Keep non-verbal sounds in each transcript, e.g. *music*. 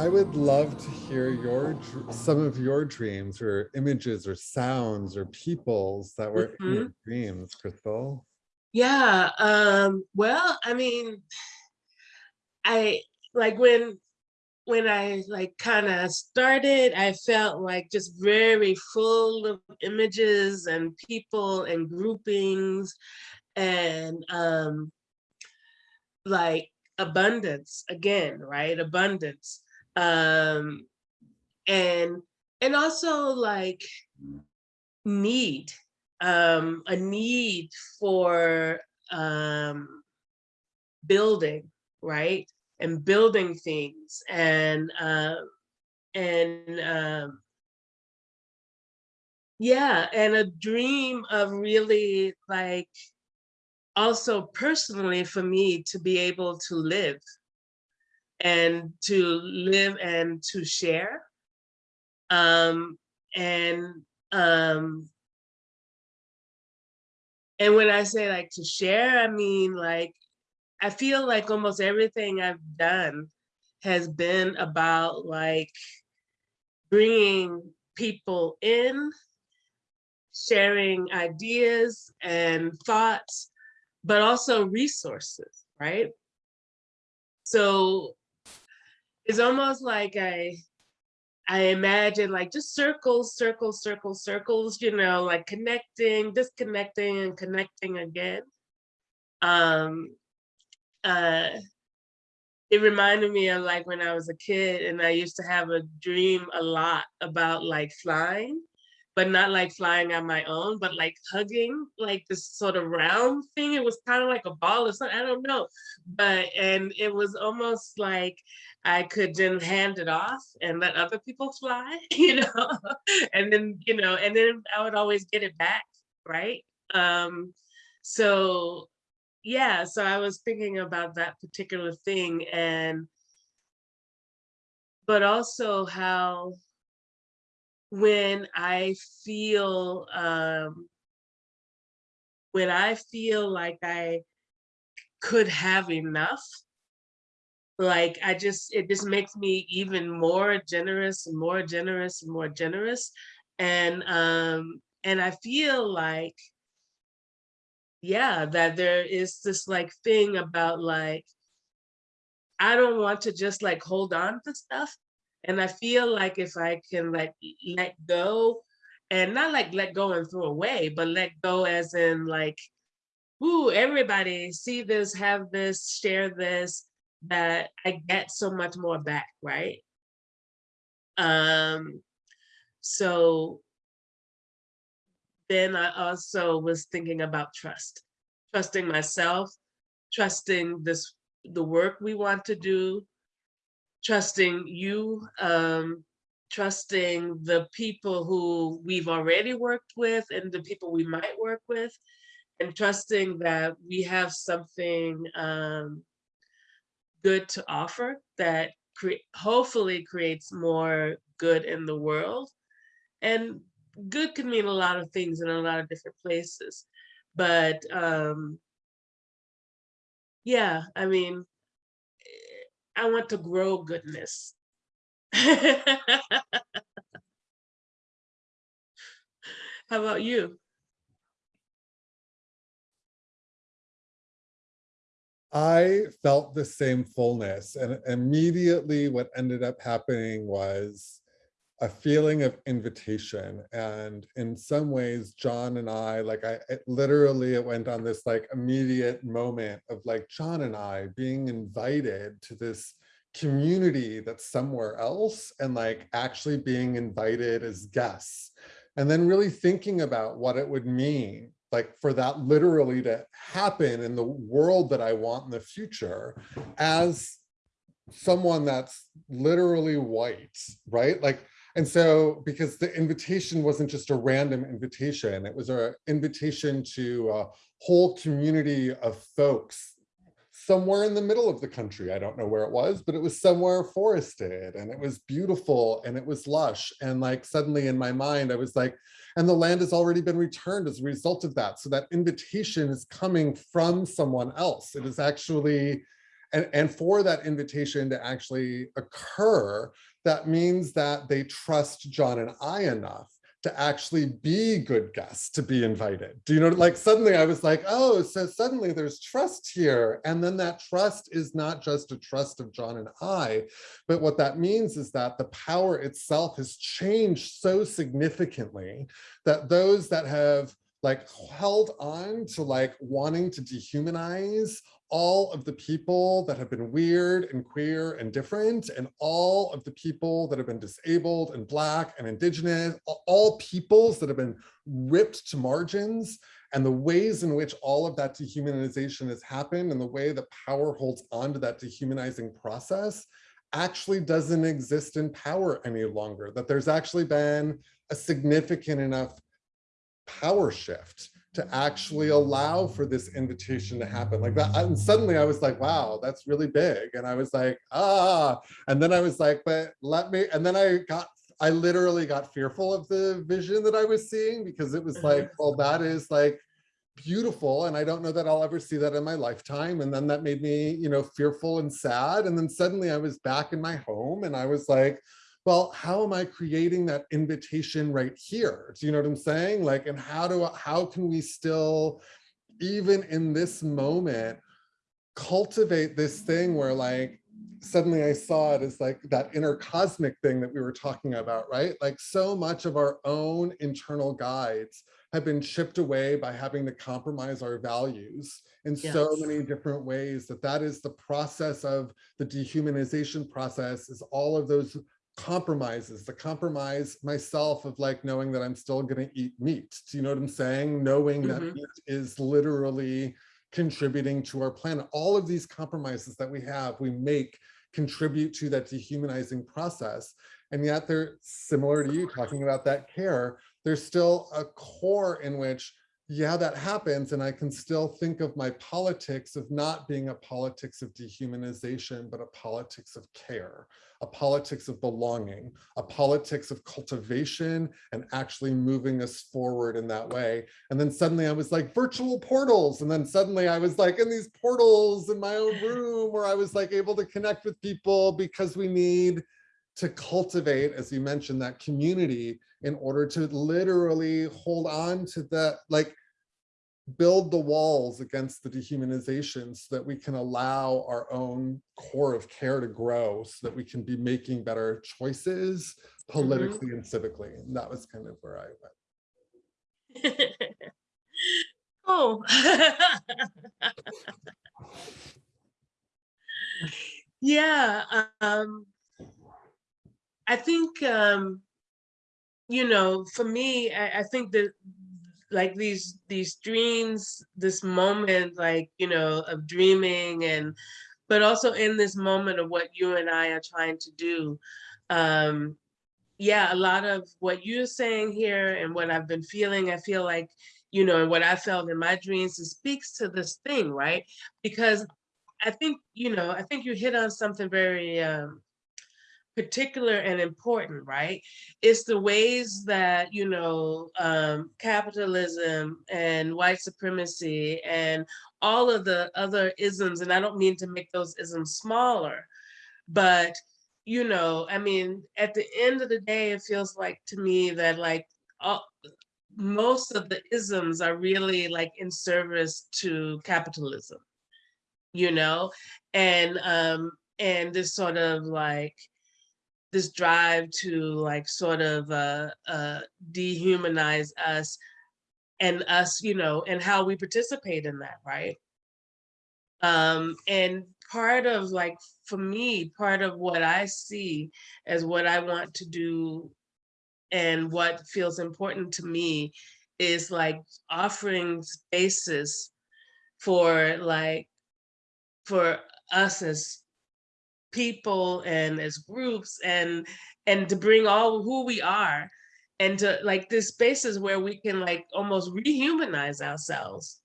I would love to hear your some of your dreams or images or sounds or peoples that were in your dreams, Crystal. Yeah, um, well, I mean, I like when when I like kind of started, I felt like just very full of images and people and groupings and um like abundance again, right? Abundance. Um and and also like need, um a need for um building, right? And building things and uh, and um yeah, and a dream of really like also personally for me to be able to live and to live and to share. Um, and um, and when I say like to share, I mean like I feel like almost everything I've done has been about like bringing people in, sharing ideas and thoughts, but also resources, right? So it's almost like I I imagine like just circles, circles, circles, circles, you know, like connecting, disconnecting and connecting again. Um, uh, it reminded me of like when I was a kid and I used to have a dream a lot about like flying, but not like flying on my own, but like hugging like this sort of round thing. It was kind of like a ball or something, I don't know. But, and it was almost like I could then hand it off and let other people fly, *laughs* you know? and then, you know, and then I would always get it back, right? Um, so yeah, so I was thinking about that particular thing and but also how when I feel um when I feel like I could have enough, like I just it just makes me even more generous and more generous and more generous. And um and I feel like yeah, that there is this like thing about like, I don't want to just like hold on to stuff. And I feel like if I can like let go and not like let go and throw away, but let go as in like, ooh, everybody see this, have this, share this, that I get so much more back, right? Um, so then I also was thinking about trust, trusting myself, trusting this, the work we want to do, trusting you, um, trusting the people who we've already worked with and the people we might work with, and trusting that we have something um, good to offer that cre hopefully creates more good in the world. And good can mean a lot of things in a lot of different places. But um, yeah, I mean, I want to grow goodness. *laughs* How about you? I felt the same fullness and immediately what ended up happening was a feeling of invitation. And in some ways, John and I, like I it literally, it went on this like immediate moment of like John and I being invited to this community that's somewhere else and like actually being invited as guests. And then really thinking about what it would mean like for that literally to happen in the world that I want in the future as someone that's literally white, right? Like and so, because the invitation wasn't just a random invitation, it was an invitation to a whole community of folks somewhere in the middle of the country. I don't know where it was, but it was somewhere forested and it was beautiful and it was lush. And like suddenly in my mind, I was like, and the land has already been returned as a result of that. So that invitation is coming from someone else. It is actually And, and for that invitation to actually occur, that means that they trust John and I enough to actually be good guests to be invited. Do you know, like suddenly I was like, oh, so suddenly there's trust here. And then that trust is not just a trust of John and I, but what that means is that the power itself has changed so significantly that those that have like held on to like wanting to dehumanize all of the people that have been weird and queer and different and all of the people that have been disabled and black and indigenous, all peoples that have been ripped to margins. And the ways in which all of that dehumanization has happened and the way that power holds on to that dehumanizing process actually doesn't exist in power any longer, that there's actually been a significant enough power shift to actually allow for this invitation to happen like that. And suddenly I was like, wow, that's really big. And I was like, ah, and then I was like, but let me, and then I got, I literally got fearful of the vision that I was seeing because it was like, well, that is like beautiful. And I don't know that I'll ever see that in my lifetime. And then that made me, you know, fearful and sad. And then suddenly I was back in my home and I was like, well, how am I creating that invitation right here? Do you know what I'm saying? Like, and how do, how can we still, even in this moment, cultivate this thing where like, suddenly I saw it as like that inner cosmic thing that we were talking about, right? Like so much of our own internal guides have been chipped away by having to compromise our values in Yes. so many different ways that that is the process of the dehumanization process is all of those compromises, the compromise myself of like knowing that I'm still going to eat meat. Do you know what I'm saying? Knowing that Mhm. meat is literally contributing to our planet. All of these compromises that we have, we make contribute to that dehumanizing process. And yet they're similar to you talking about that care. There's still a core in which yeah, that happens. And I can still think of my politics of not being a politics of dehumanization, but a politics of care, a politics of belonging, a politics of cultivation and actually moving us forward in that way. And then suddenly I was like virtual portals. And then suddenly I was like in these portals in my own room where I was like able to connect with people because we need to cultivate, as you mentioned, that community in order to literally hold on to that, like build the walls against the dehumanization so that we can allow our own core of care to grow so that we can be making better choices politically and civically. And that was kind of where I went. *laughs* Oh. *laughs* Yeah, um, I think, um, you know, for me, I, I think that like these these dreams, this moment, like, you know, of dreaming and but also in this moment of what you and I are trying to do. Um, yeah, a lot of what you're saying here and what I've been feeling, I feel like, you know, and what I felt in my dreams, it speaks to this thing, right? Because I think, you know, I think you hit on something very um, particular and important, right? It's the ways that, you know, um, capitalism and white supremacy and all of the other isms, and I don't mean to make those isms smaller, but, you know, I mean, at the end of the day, it feels like to me that like all, most of the isms are really like in service to capitalism you know and um and this sort of like this drive to like sort of uh uh dehumanize us and us you know and how we participate in that right? Um and part of like for me part of what i see as what i want to do and what feels important to me is like offering spaces for like for us as people and as groups and and to bring all who we are and to like this spaces where we can like almost rehumanize ourselves.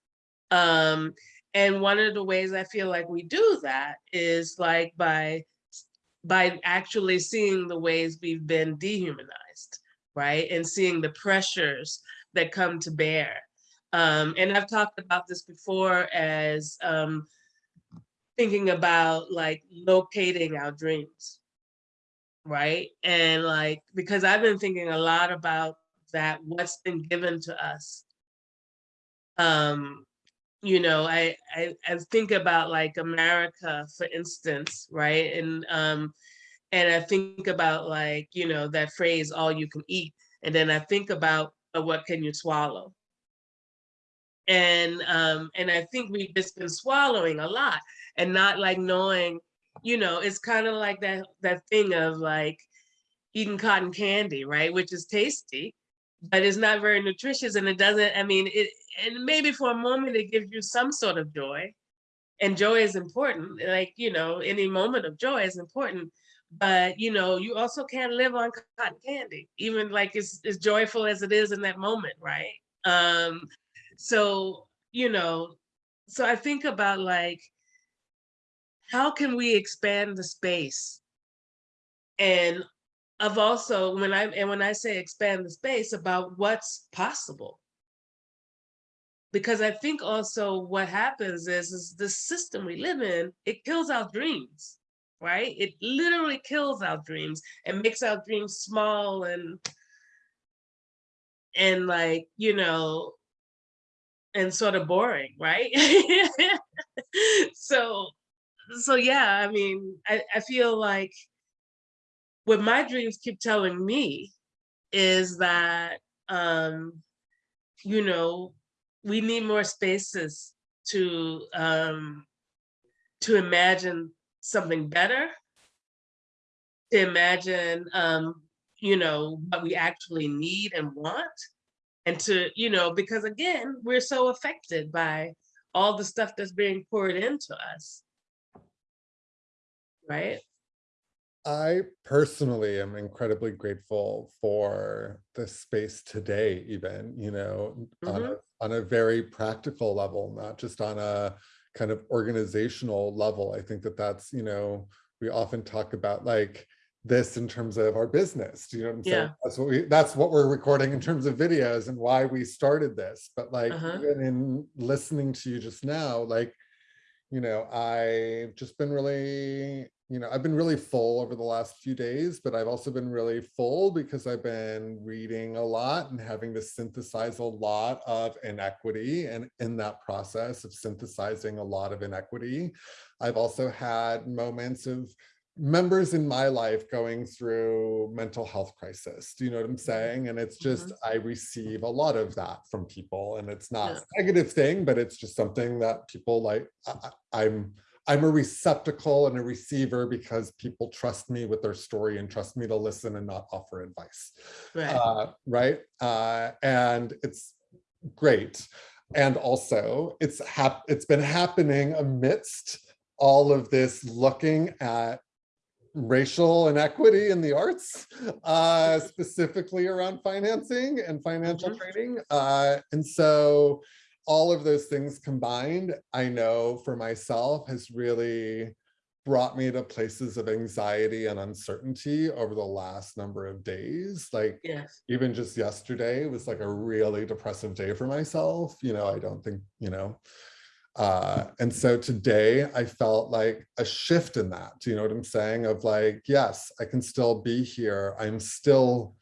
Um and one of the ways i feel like we do that is like by by actually seeing the ways we've been dehumanized right? And seeing the pressures that come to bear. Um and i've talked about this before as um thinking about like locating our dreams. Right. And like, because I've been thinking a lot about that, what's been given to us. Um, you know, I, I, I think about like America, for instance, right? And um, and I think about like, you know, that phrase, all you can eat. And then I think about what can you swallow? And um, and I think we've just been swallowing a lot and not like knowing, you know, it's kind of like that that thing of like eating cotton candy, right? Which is tasty, but it's not very nutritious and it doesn't, I mean, it and maybe for a moment it gives you some sort of joy. And joy is important, like, you know, any moment of joy is important. But you know, you also can't live on cotton candy, even like as, as joyful as it is in that moment, right? Um, so, you know, so I think about like, how can we expand the space? And of also when I and when I say expand the space about what's possible. Because I think also what happens is, is the system we live in, it kills our dreams, right? It literally kills our dreams and makes our dreams small and and like, you know, and sort of boring, right? *laughs* so so yeah, I mean, I, I feel like what my dreams keep telling me is that um, you know, we need more spaces to um, to imagine something better, to imagine um, you know, what we actually need and want. And to, you know, because again, we're so affected by all the stuff that's being poured into us. Right? I personally am incredibly grateful for the space today, even, you know, on Mhm. a on a very practical level, not just on a kind of organizational level. I think that that's, you know, we often talk about like this in terms of our business. Do you know what I'm saying? Yeah. That's what we that's what we're recording in terms of videos and why we started this. But like Uh-huh. even in listening to you just now, like you know, I've just been really, you know, I've been really full over the last few days, but I've also been really full because I've been reading a lot and having to synthesize a lot of inequity. And in that process of synthesizing a lot of inequity, I've also had moments of members in my life going through mental health crisis. Do you know what I'm saying? And it's just, I receive a lot of that from people and it's not Yeah. a negative thing, but it's just something that people like, I, I'm, I'm a receptacle and a receiver because people trust me with their story and trust me to listen and not offer advice. Right. Uh, right? Uh, and it's great. And also it's hap it's been happening amidst all of this looking at racial inequity in the arts, uh, specifically around financing and financial Mhm. trading. Uh, and so all of those things combined, I know for myself has really brought me to places of anxiety and uncertainty over the last number of days. Like yes. even just yesterday was like a really depressive day for myself. You know, I don't think, you know, uh, and so today I felt like a shift in that. Do you know what I'm saying? Of like, yes, I can still be here. I'm still,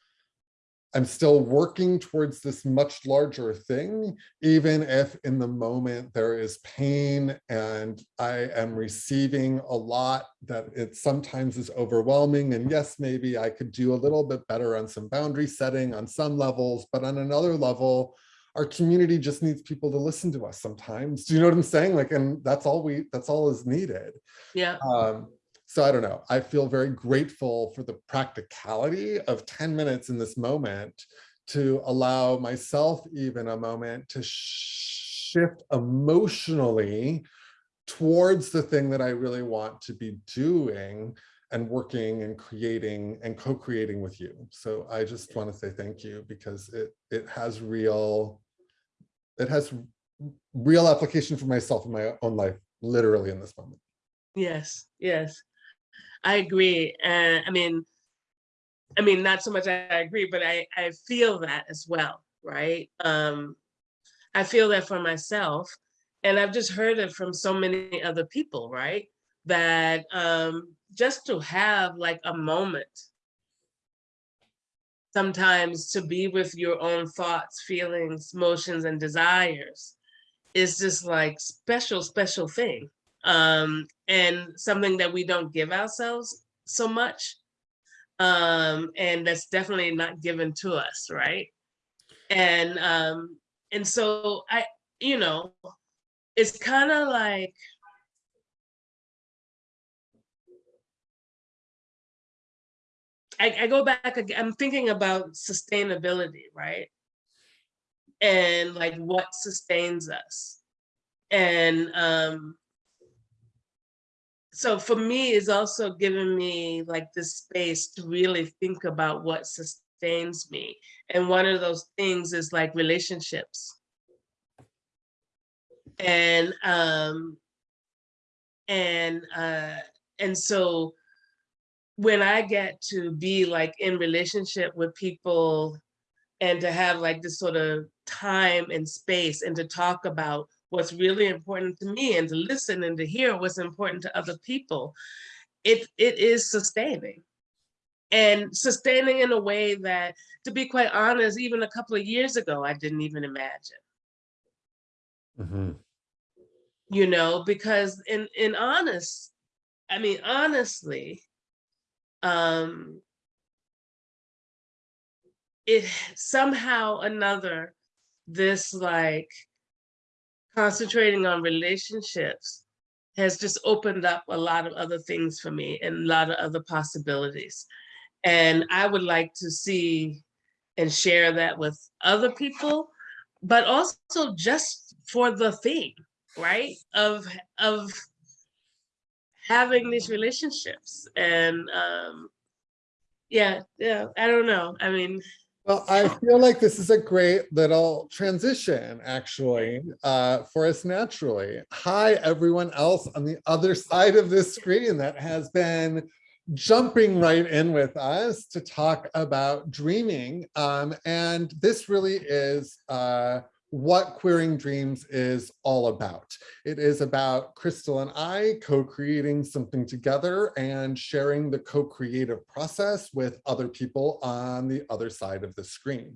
I'm still working towards this much larger thing, even if in the moment there is pain and I am receiving a lot that it sometimes is overwhelming. And yes, maybe I could do a little bit better on some boundary setting on some levels, but on another level, our community just needs people to listen to us sometimes. Do you know what I'm saying? Like, and that's all we, that's all is needed. Yeah. Um, so I don't know, I feel very grateful for the practicality of 10 minutes in this moment to allow myself even a moment to shift emotionally towards the thing that I really want to be doing and working and creating and co-creating with you. So I just want to say thank you because it it has real, it has real application for myself in my own life, literally in this moment. Yes. Yes. I agree. And I mean, I mean, not so much I agree, but I, I feel that as well, right? Um, I feel that for myself. and I've just heard it from so many other people, right? That um, just to have like a moment sometimes to be with your own thoughts, feelings, motions, and desires is just like special, special thing. Um, and something that we don't give ourselves so much. Um, and that's definitely not given to us, right? And um, and so I, you know, it's kind of like I, I go back, I'm thinking about sustainability, right? And like what sustains us. And um, so for me, it's also given me like this space to really think about what sustains me. And one of those things is like relationships. And um, and uh, and so when I get to be like in relationship with people and to have like this sort of time and space and to talk about what's really important to me and to listen and to hear what's important to other people, it it is sustaining. And sustaining in a way that, to be quite honest, even a couple of years ago, I didn't even imagine. Mhm. you know, because in in honest, I mean, honestly, um, it somehow another, this like concentrating on relationships has just opened up a lot of other things for me and a lot of other possibilities. And I would like to see and share that with other people, but also just for the theme, right? Of of having these relationships and um yeah, yeah, I don't know. I mean, Well, I feel like this is a great little transition, actually, uh, for us naturally. Hi, everyone else on the other side of this screen that has been jumping right in with us to talk about dreaming. Um, and this really is uh, what Queering Dreams is all about. It is about Crystal and I co-creating something together and sharing the co-creative process with other people on the other side of the screen.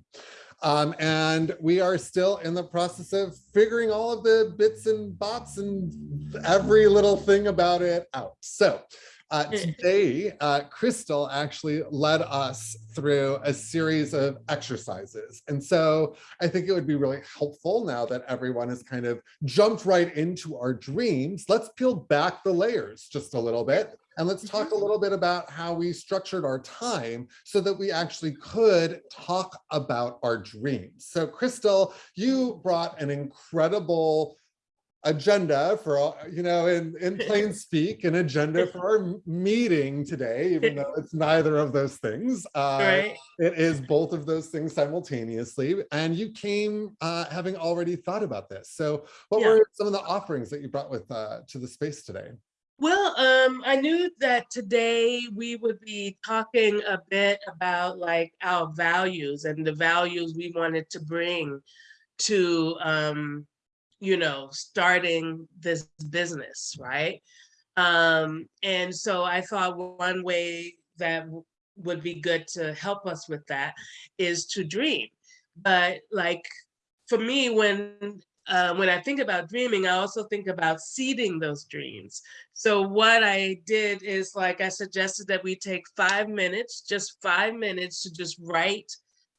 Um, and we are still in the process of figuring all of the bits and bots and every little thing about it out. So uh, today, uh, Crystal actually led us through a series of exercises. And so I think it would be really helpful now that everyone has kind of jumped right into our dreams. Let's peel back the layers just a little bit. And let's talk a little bit about how we structured our time so that we actually could talk about our dreams. So Crystal, you brought an incredible agenda for all, you know, in, in *laughs* plain speak, an agenda for our meeting today, even though it's neither of those things. Uh, right? It is both of those things simultaneously. And you came uh, having already thought about this. So what Yeah. were some of the offerings that you brought with uh, to the space today? Well, um, I knew that today we would be talking a bit about like our values and the values we wanted to bring to, um, you know, starting this business, right? Um, and so I thought one way that would be good to help us with that is to dream. But like for me, when uh, when I think about dreaming, I also think about seeding those dreams. So what I did is like I suggested that we take five minutes, just five minutes to just write,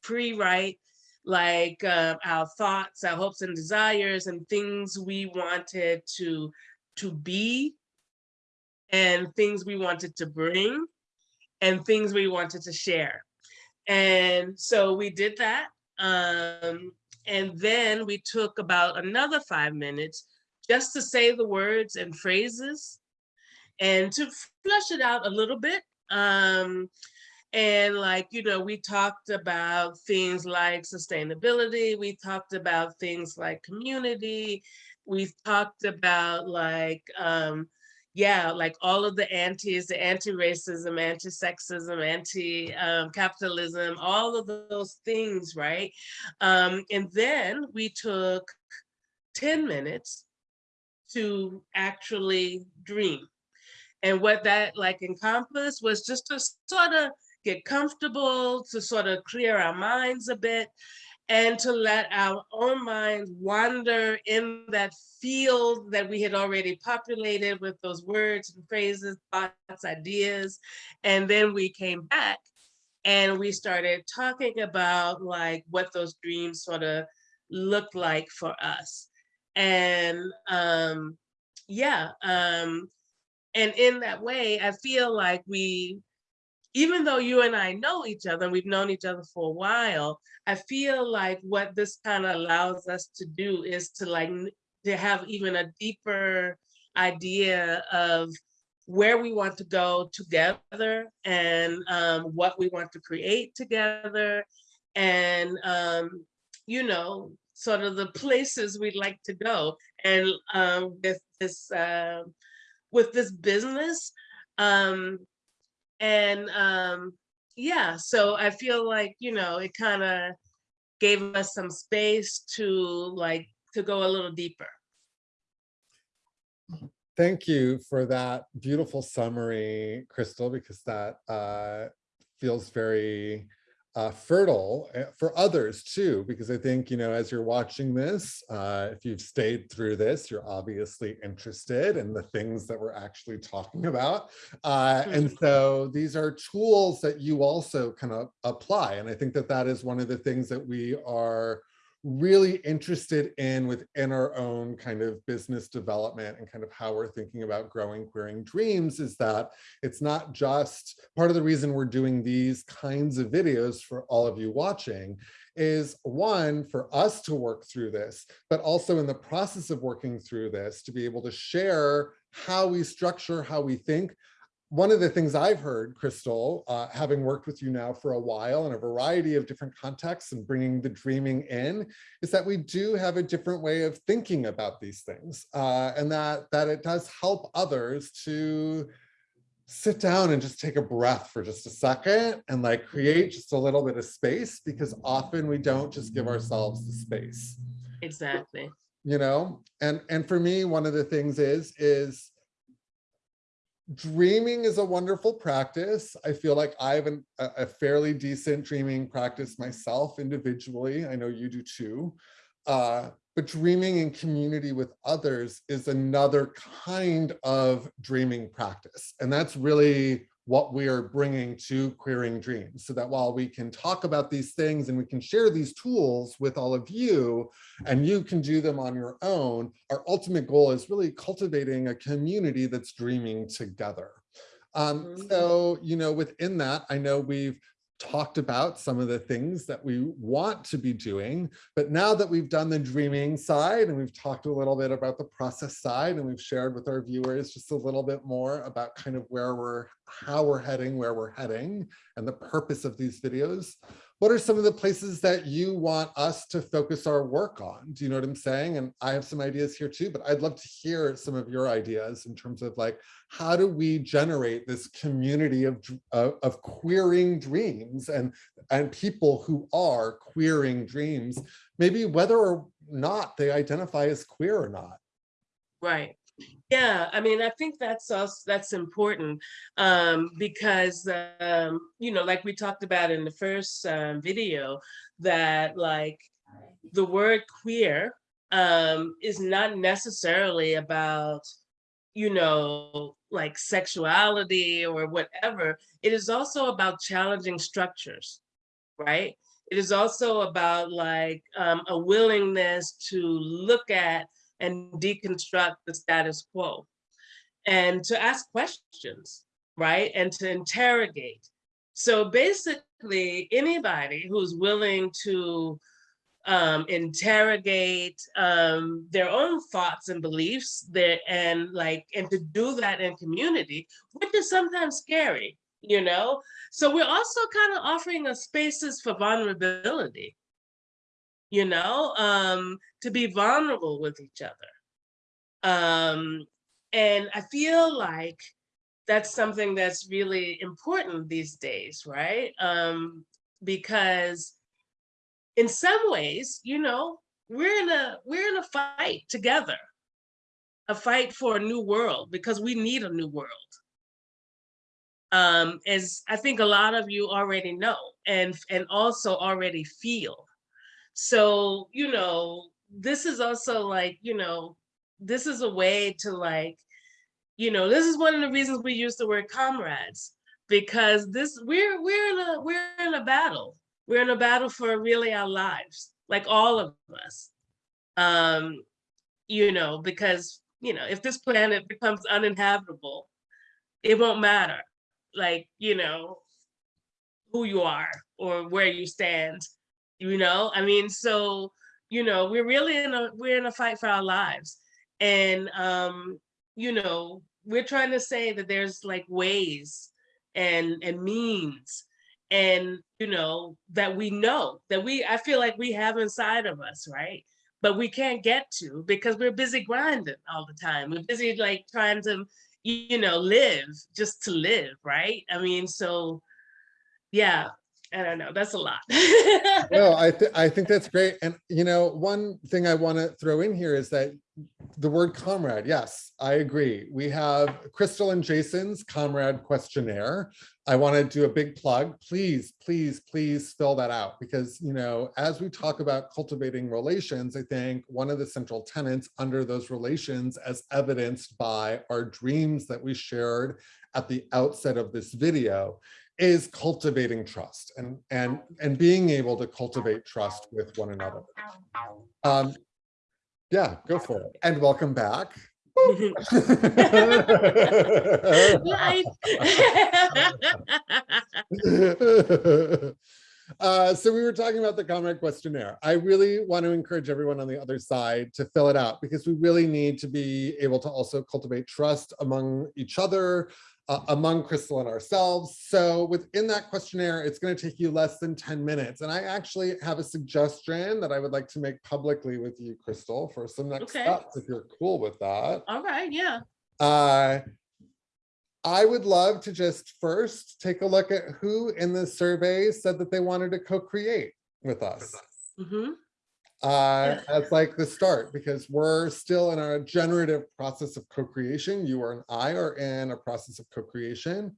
pre-write like uh, our thoughts, our hopes and desires and things we wanted to to be and things we wanted to bring and things we wanted to share. And so we did that. Um, and then we took about another five minutes just to say the words and phrases and to flush it out a little bit. Um, and like, you know, we talked about things like sustainability, we talked about things like community, we talked about like, um, yeah, like all of the antis, the anti-racism, anti-sexism, anti-capitalism, all of those things, right? Um, and then we took 10 minutes to actually dream. And what that like encompassed was just to sort of get comfortable, to sort of clear our minds a bit, and to let our own minds wander in that field that we had already populated with those words and phrases, thoughts, ideas. And then we came back and we started talking about like what those dreams sort of looked like for us. And um, yeah, um, and in that way, I feel like we even though you and I know each other, and we've known each other for a while, I feel like what this kind of allows us to do is to like to have even a deeper idea of where we want to go together and um, what we want to create together and um, you know sort of the places we'd like to go. And um, with this uh, with this business um, and um, yeah, so I feel like, you know, it kind of gave us some space to like, to go a little deeper. Thank you for that beautiful summary, Crystal, because that uh, feels very uh, fertile uh, for others too, because I think, you know, as you're watching this, uh, if you've stayed through this, you're obviously interested in the things that we're actually talking about. Uh, and Mm-hmm. so these are tools that you also kind of apply. And I think that that is one of the things that we are really interested in within our own kind of business development and kind of how we're thinking about growing queering dreams is that it's not just part of the reason we're doing these kinds of videos for all of you watching is one for us to work through this but also in the process of working through this to be able to share how we structure how we think one of the things I've heard, Crystal, uh, having worked with you now for a while in a variety of different contexts and bringing the dreaming in, is that we do have a different way of thinking about these things, uh, and that that it does help others to sit down and just take a breath for just a second and like create just a little bit of space because often we don't just give ourselves the space Exactly. you know and and for me one of the things is is dreaming is a wonderful practice. I feel like i have an, a, fairly decent dreaming practice myself individually. I know you do too. Uh, but dreaming in community with others is another kind of dreaming practice. And that's really what we are bringing to queering dreams so that while we can talk about these things and we can share these tools with all of you and you can do them on your own our ultimate goal is really cultivating a community that's dreaming together um, Mhm. so you know within that i know we've talked about some of the things that we want to be doing. But now that we've done the dreaming side and we've talked a little bit about the process side and we've shared with our viewers just a little bit more about kind of where we're, how we're heading, where we're heading and the purpose of these videos. What are some of the places that you want us to focus our work on? Do you know what I'm saying? And I have some ideas here too, but I'd love to hear some of your ideas in terms of like, how do we generate this community of, of, of queering dreams and, and people who are queering dreams, maybe whether or not they identify as queer or not. Right. Yeah, I mean, I think that's also that's important um, because um, you know, like we talked about in the first um, video, that like the word queer um, is not necessarily about you know like sexuality or whatever. It is also about challenging structures, right? It is also about like um, a willingness to look at and deconstruct the status quo and to ask questions, right? And to interrogate. So basically, anybody who's willing to um, interrogate um, their own thoughts and beliefs there and like, and to do that in community, which is sometimes scary, you know? So we're also kind of offering a spaces for vulnerability, you know, um, to be vulnerable with each other. Um, and I feel like that's something that's really important these days, right? Um, because in some ways, you know, we're in a we're in a fight together. a fight for a new world because we need a new world. Um, as I think a lot of you already know and, and also already feel. So, you know, this is also like, you know, this is a way to like, you know, this is one of the reasons we use the word comrades because this we're we're in a we're in a battle. We're in a battle for really our lives, like all of us. Um, you know, because you know, if this planet becomes uninhabitable, it won't matter, like you know, who you are or where you stand. You know, I mean, so you know, we're really in a we're in a fight for our lives, and um, you know, we're trying to say that there's like ways and and means and you know that we know that we i feel like we have inside of us right? But we can't get to because we're busy grinding all the time. We're busy like trying to you know live just to live right? I mean so yeah i don't know that's a lot *laughs* No, I, th I think that's great. And, you know, one thing I want to throw in here is that the word comrade, yes, I agree. We have Crystal and Jason's comrade questionnaire. I want to do a big plug. Please, please, please fill that out because, you know, as we talk about cultivating relations, I think one of the central tenets under those relations as evidenced by our dreams that we shared at the outset of this video is cultivating trust and and and being able to cultivate trust with one another. Um, yeah, go for it. And welcome back. *laughs* Uh, so we were talking about the comrade questionnaire. I really want to encourage everyone on the other side to fill it out because we really need to be able to also cultivate trust among each other, uh, among Crystal and ourselves. So within that questionnaire, it's going to take you less than 10 minutes. And I actually have a suggestion that I would like to make publicly with you, Crystal, for some next Okay. steps, if you're cool with that. all right yeah Uh, I would love to just first take a look at who in the survey said that they wanted to co-create with us. hmm Uh, as like the start, because we're still in our generative process of co-creation. You and I are in a process of co-creation.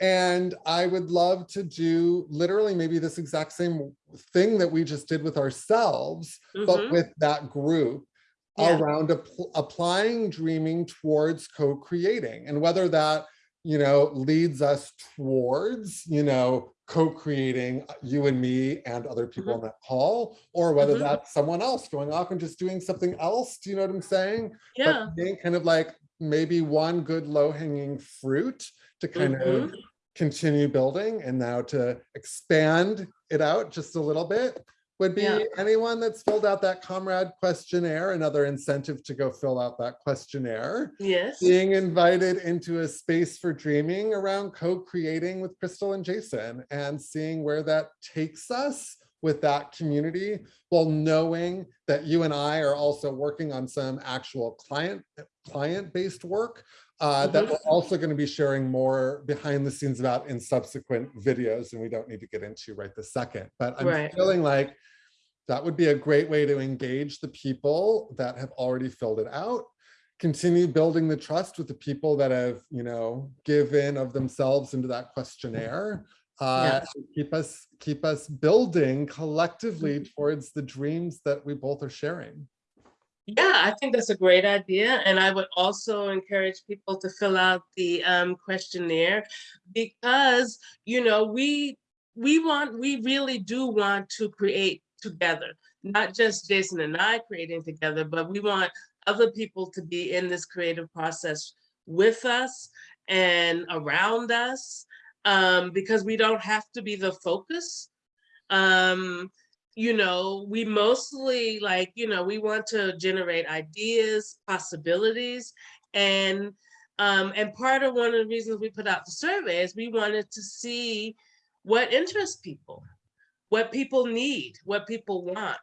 And I would love to do literally maybe this exact same thing that we just did with ourselves, but Mhm. with that group Yeah. around app- applying dreaming towards co-creating and whether that you know leads us towards you know co-creating uh, you and me and other people in that call or whether Mhm. that's someone else going off and just doing something else do you know what i'm saying yeah but being kind of like maybe one good low-hanging fruit to kind of Mhm. continue building and now to expand it out just a little bit would be Yeah. anyone that's filled out that comrade questionnaire, another incentive to go fill out that questionnaire. yes Being invited into a space for dreaming around co-creating with Crystal and Jason and seeing where that takes us with that community while knowing that you and I are also working on some actual client client-based work uh, that we're also going to be sharing more behind the scenes about in subsequent videos, and we don't need to get into right this second. But I'm Right. feeling like that would be a great way to engage the people that have already filled it out. Continue building the trust with the people that have, you know, given of themselves into that questionnaire. Uh, and keep us keep us building collectively Mm-hmm. towards the dreams that we both are sharing. Yeah, I think that's a great idea. And I would also encourage people to fill out the um, questionnaire because, you know, we we want, we really do want to create together, not just Jason and I creating together, but we want other people to be in this creative process with us and around us um, because we don't have to be the focus. Um, you know, we mostly like, you know, we want to generate ideas, possibilities, and um, and part of one of the reasons we put out the survey is we wanted to see what interests people, what people need, what people want,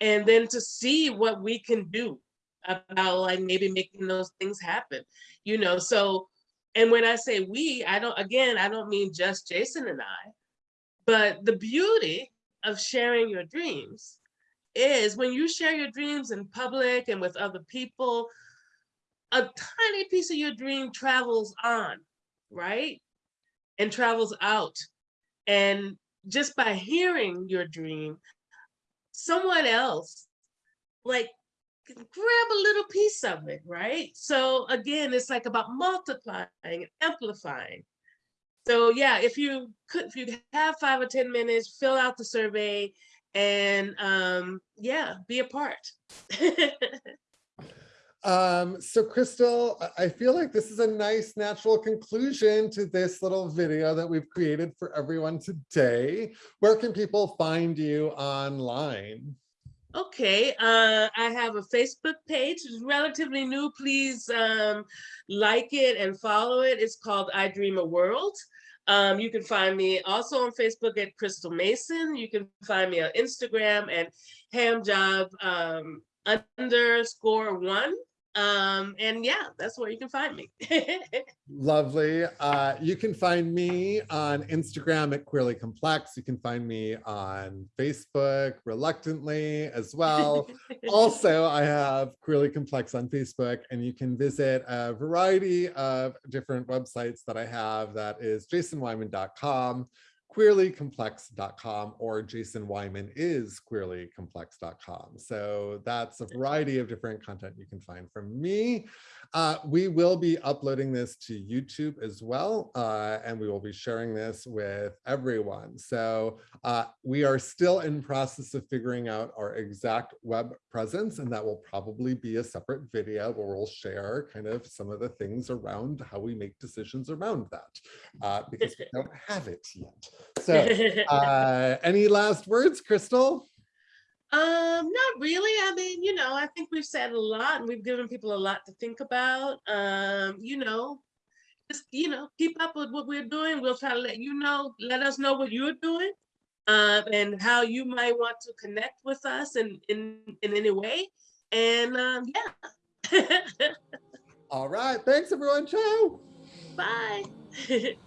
and then to see what we can do about like maybe making those things happen, you know. So, and when I say we, I don't again, I don't mean just Jason and I, but the beauty of sharing your dreams is when you share your dreams in public and with other people, a tiny piece of your dream travels on, right? And travels out. And just by hearing your dream, someone else like grab a little piece of it, right? So again, it's like about multiplying and amplifying. So yeah, if you could, if you have five or 10 minutes, fill out the survey and um, yeah, be a part. *laughs* Um, so Crystal, I feel like this is a nice natural conclusion to this little video that we've created for everyone today. Where can people find you online? Okay, uh, I have a Facebook page, it's relatively new. Please um, like it and follow it. It's called I Dream a World. Um, you can find me also on Facebook at Crystal Mason. You can find me on Instagram at hamjob um, underscore one. Um, and yeah, that's where you can find me. *laughs* Lovely. Uh, you can find me on Instagram at Queerly Complex. You can find me on Facebook reluctantly as well. *laughs* also, I have Queerly Complex on Facebook and you can visit a variety of different websites that I have. That is jasonwyman.com, queerlycomplex.com or Jason Wyman is queerlycomplex.com. So that's a variety of different content you can find from me. Uh, we will be uploading this to YouTube as well, uh, and we will be sharing this with everyone. So uh, we are still in process of figuring out our exact web presence, and that will probably be a separate video where we'll share kind of some of the things around how we make decisions around that, uh, because we *laughs* don't have it yet. So *laughs* uh, any last words, Crystal? Um, not really. I mean, you know, I think we've said a lot and we've given people a lot to think about. Um, you know, just, you know, keep up with what we're doing. We'll try to let you know, let us know what you're doing uh, and how you might want to connect with us in, in, in any way. And um, yeah. *laughs* All right. Thanks, everyone. Ciao. Bye. *laughs*